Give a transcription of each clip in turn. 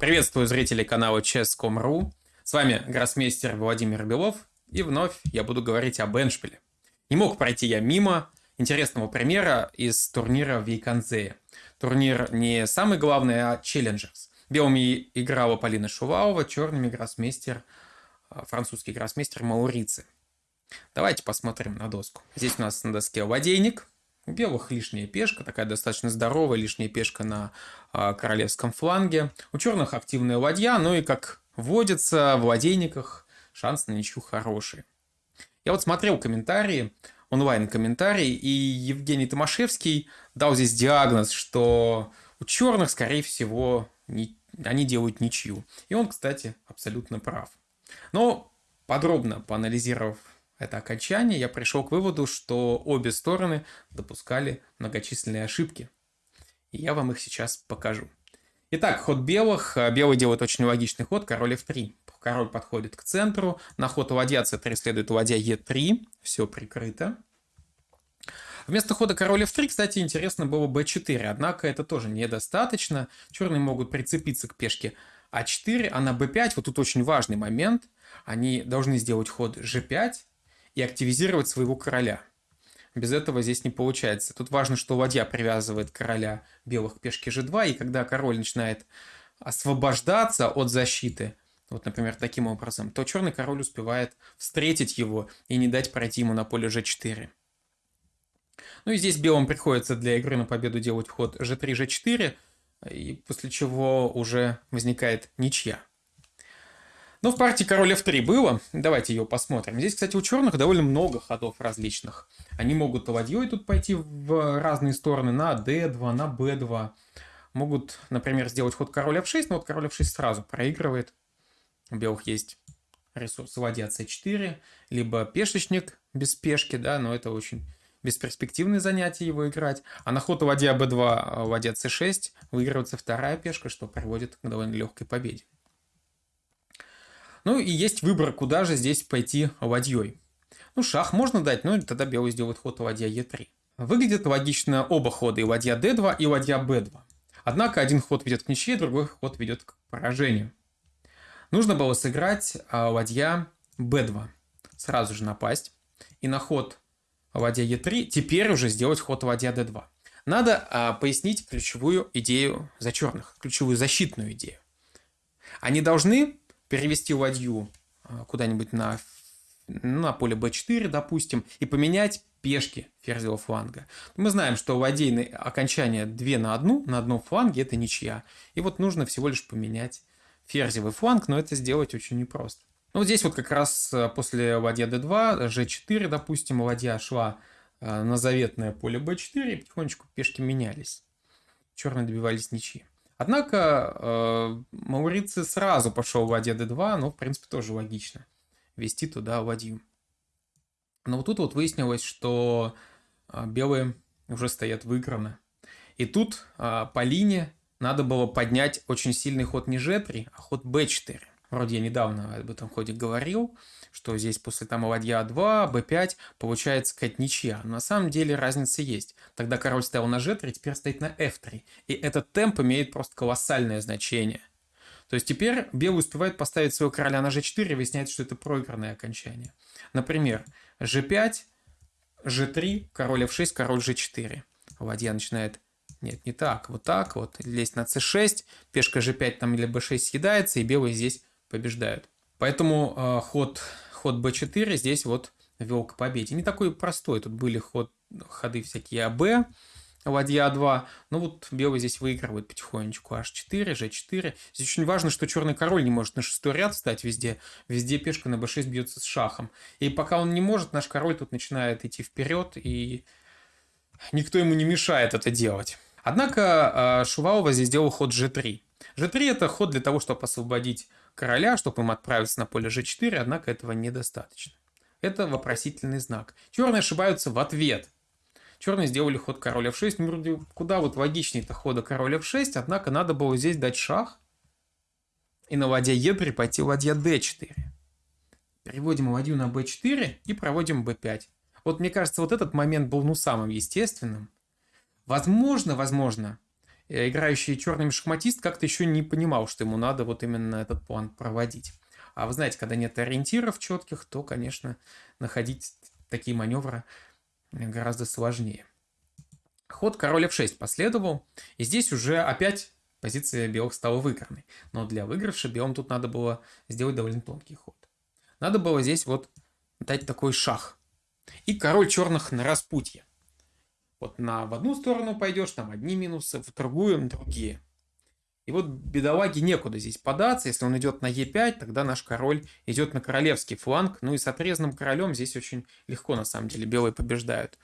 Приветствую зрителей канала Chess.com.ru. С вами гроссмейстер Владимир Белов. И вновь я буду говорить об эндшпиле. Не мог пройти я мимо интересного примера из турнира в Вейк-ан-Зее. Турнир не самый главный, а Challengers. Белыми играла Полина Шувалова, черными гроссмейстер, а, французский гроссмейстер Маурици. Давайте посмотрим на доску. Здесь у нас на доске ладейник, у белых лишняя пешка, такая достаточно здоровая лишняя пешка на э, королевском фланге. У черных активная ладья, ну и как водится в ладейниках, шанс на ничью хороший. Я вот смотрел комментарии, онлайн-комментарии, и Евгений Томашевский дал здесь диагноз, что у черных, скорее всего, не, они делают ничью. И он, кстати, абсолютно прав. Но подробно поанализировав это окончание, я пришел к выводу, что обе стороны допускали многочисленные ошибки. И я вам их сейчас покажу. Итак, ход белых. Белый делает очень логичный ход, король f3. Король подходит к центру. На ход ладья c3 следует ладья e3. Все прикрыто. Вместо хода король f3, кстати, интересно было b4. Однако это тоже недостаточно. Черные могут прицепиться к пешке а4, а на b5, вот тут очень важный момент, они должны сделать ход g5, и активизировать своего короля. Без этого здесь не получается. Тут важно, что ладья привязывает короля белых к пешке g2, и когда король начинает освобождаться от защиты, вот, например, таким образом, то черный король успевает встретить его и не дать пройти ему на поле g4. Ну и здесь белым приходится для игры на победу делать ход g3, g4, и после чего уже возникает ничья. Но в партии король f3 было. Давайте ее посмотрим. Здесь, кстати, у черных довольно много ходов различных. Они могут ладьей тут пойти в разные стороны на d2, на b2. Могут, например, сделать ход король f6, но вот король f6 сразу проигрывает. У белых есть ресурс ладья c4, либо пешечник без пешки, да, но это очень бесперспективное занятие его играть. А на ход ладья b2, ладья c6 выигрывается вторая пешка, что приводит к довольно легкой победе. Ну и есть выбор, куда же здесь пойти ладьей. Ну, шах можно дать, но тогда белый сделает ход ладья Е3. Выглядит логично оба хода, и ладья D2, и ладья B2. Однако один ход ведет к ничьей, другой ход ведет к поражению. Нужно было сыграть ладья B2. Сразу же напасть. И на ход ладья Е3 теперь уже сделать ход ладья D2. Надо а, пояснить ключевую идею за черных, ключевую защитную идею. Они должны перевести ладью а, куда-нибудь на, на поле b4, допустим, и поменять пешки ферзевого фланга. Мы знаем, что ладейные окончания 2 на 1, на одном фланге это ничья. И вот нужно всего лишь поменять ферзевый фланг, но это сделать очень непросто. Ну, вот здесь вот как раз а, после ладья d2, g4, допустим, ладья шла а, на заветное поле b4, и потихонечку пешки менялись. Черные добивались ничьи. Однако э, Мауриций сразу пошел ладья d2, но в принципе тоже логично вести туда ладью. Но вот тут вот выяснилось, что э, белые уже стоят выиграны. И тут э, по линии надо было поднять очень сильный ход не g3, а ход b4. Вроде я недавно об этом ходе говорил, что здесь после там ладья 2, b5 получается какая-то ничья. На самом деле разница есть. Тогда король стоял на g3, теперь стоит на f3. И этот темп имеет просто колоссальное значение. То есть теперь белый успевает поставить своего короля на g4 и выясняется, что это проигранное окончание. Например, g5, g3, король f6, король g4. Ладья начинает нет, не так. Вот так вот. Лезть на c6, пешка g5 там или b6 съедается, и белые здесь побеждают. Поэтому э, ход, ход b4 здесь вот вел к победе. Не такой простой. Тут были ход, ходы всякие АБ, ладья А2. Но вот белый здесь выигрывает потихонечку. H4, G4. Здесь очень важно, что черный король не может на шестой ряд встать везде. Везде пешка на b6 бьется с шахом. И пока он не может, наш король тут начинает идти вперед, и никто ему не мешает это делать. Однако Шувалова здесь сделал ход G3. G3 это ход для того, чтобы освободить короля, чтобы им отправиться на поле g4, однако этого недостаточно. Это вопросительный знак. Черные ошибаются в ответ. Черные сделали ход король f6. Ну, вроде куда вот логичнее-то хода король f6, однако надо было здесь дать шах. И на ладья e3 пойти ладья d4. Переводим ладью на b4 и проводим b5. Вот мне кажется, вот этот момент был ну самым естественным. Возможно, возможно, играющий черный шахматист как-то еще не понимал, что ему надо вот именно этот план проводить. А вы знаете, когда нет ориентиров четких, то, конечно, находить такие маневры гораздо сложнее. Ход король f6 последовал, и здесь уже опять позиция белых стала выигранной. Но для выигрыша белым тут надо было сделать довольно тонкий ход. Надо было здесь вот дать такой шах. И король черных на распутье. Вот на в одну сторону пойдешь, там одни минусы, в другую другие. И вот бедолаге некуда здесь податься. Если он идет на Е5, тогда наш король идет на королевский фланг. Ну и с отрезанным королем здесь очень легко, на самом деле, белые побеждают.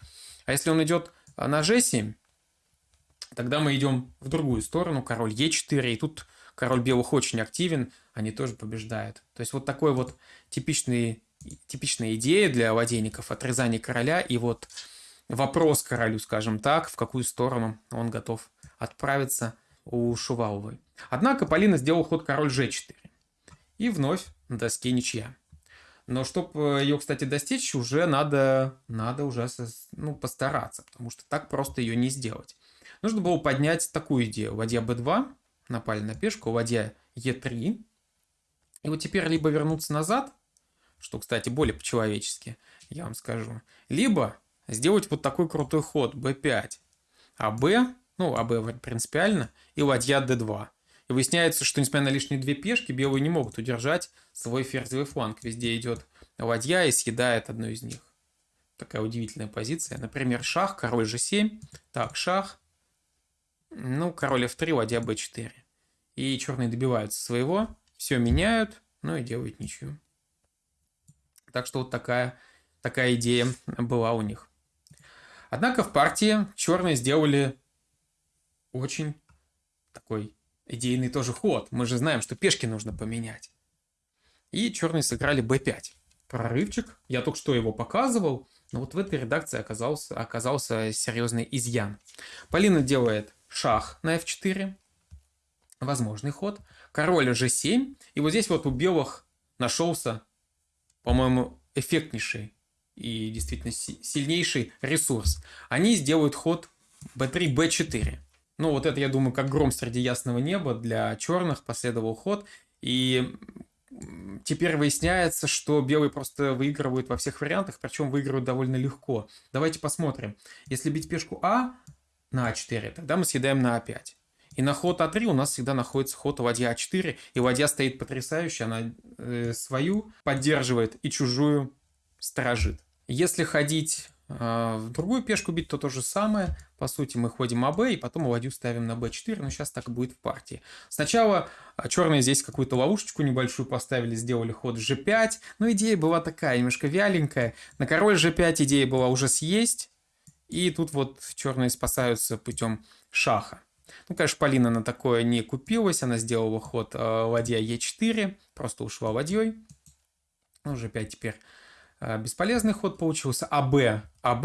А если он идет на G7, тогда мы идем в другую сторону, король Е4, и тут король белых очень активен, они тоже побеждают. То есть вот такой вот типичный, типичная идея для владельников отрезания короля и вот вопрос королю, скажем так, в какую сторону он готов отправиться у Шуваловой. Однако Полина сделал ход король g4. И вновь на доске ничья. Но чтобы ее, кстати, достичь, уже надо, надо уже ну, постараться, потому что так просто ее не сделать. Нужно было поднять такую идею. Ладья b2, напали на пешку, ладья e3. И вот теперь либо вернуться назад, что, кстати, более по-человечески, я вам скажу, либо сделать вот такой крутой ход b5. А b, ну, а b принципиально, и ладья d2. И выясняется, что несмотря на лишние две пешки, белые не могут удержать свой ферзевый фланг. Везде идет ладья и съедает одну из них. Такая удивительная позиция. Например, шах, король g7. Так, шах. Ну, король f3, ладья b4. И черные добиваются своего. Все меняют, ну и делают ничью. Так что вот такая, такая идея была у них. Однако в партии черные сделали очень такой идейный тоже ход. Мы же знаем, что пешки нужно поменять. И черные сыграли b5. Прорывчик. Я только что его показывал. Но вот в этой редакции оказался, оказался серьезный изъян. Полина делает шах на f4. Возможный ход. Король g7. И вот здесь вот у белых нашелся, по-моему, эффектнейший и действительно сильнейший ресурс. Они сделают ход b3, b4. Ну, вот это, я думаю, как гром среди ясного неба для черных последовал ход. И теперь выясняется, что белые просто выигрывают во всех вариантах, причем выигрывают довольно легко. Давайте посмотрим. Если бить пешку А на А4, тогда мы съедаем на А5. И на ход А3 у нас всегда находится ход ладья А4, и ладья стоит потрясающе, она э, свою поддерживает и чужую сторожит. Если ходить а, в другую пешку бить то то же самое. По сути, мы ходим АБ и потом ладью ставим на b4, но сейчас так будет в партии. Сначала а, черные здесь какую-то ловушечку небольшую поставили, сделали ход g5, но идея была такая, немножко вяленькая. На король g5 идея была уже съесть, и тут вот черные спасаются путем шаха. Ну, конечно, Полина на такое не купилась, она сделала ход э, ладья e4, просто ушла ладьей. Ну, g5 теперь бесполезный ход получился. АБ, АБ,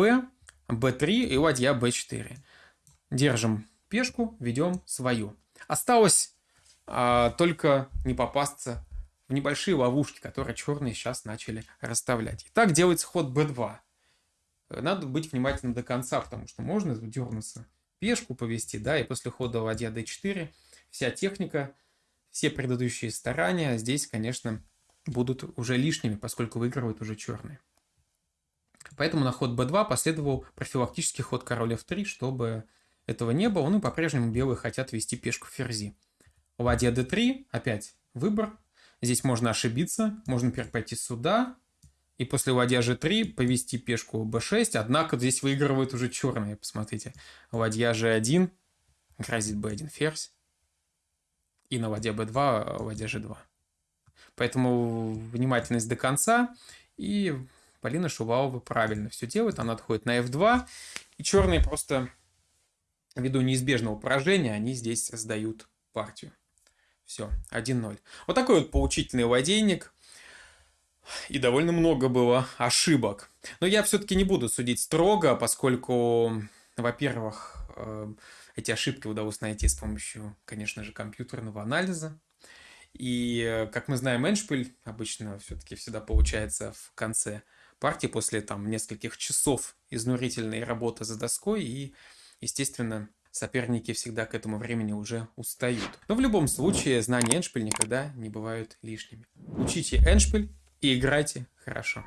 Б3 и ладья Б4. Держим пешку, ведем свою. Осталось а, только не попасться в небольшие ловушки, которые черные сейчас начали расставлять. Итак, делается ход b2. Надо быть внимательным до конца, потому что можно дернуться, пешку повести, да, и после хода ладья d4 вся техника, все предыдущие старания здесь, конечно, будут уже лишними, поскольку выигрывают уже черные. Поэтому на ход b2 последовал профилактический ход король f3, чтобы этого не было. Ну и по-прежнему белые хотят вести пешку ферзи. Ладья d3, опять выбор. Здесь можно ошибиться, можно например, пойти сюда, и после ладья g3 повести пешку b6, однако здесь выигрывают уже черные, посмотрите. Ладья g1, грозит b1 ферзь, и на ладья b2 ладья g2. Поэтому внимательность до конца. И Полина Шувалова правильно все делает. Она отходит на f2. И черные просто ввиду неизбежного поражения, они здесь сдают партию. Все, 1-0. Вот такой вот поучительный ладейник. И довольно много было ошибок. Но я все-таки не буду судить строго, поскольку, во-первых, э, эти ошибки удалось найти с помощью, конечно же, компьютерного анализа. И, э, как мы знаем, Эншпиль обычно все-таки всегда получается в конце партии после там нескольких часов изнурительной работы за доской. И, естественно, соперники всегда к этому времени уже устают. Но в любом случае, знания эншпиль никогда не бывают лишними. Учите эншпиль и играйте хорошо.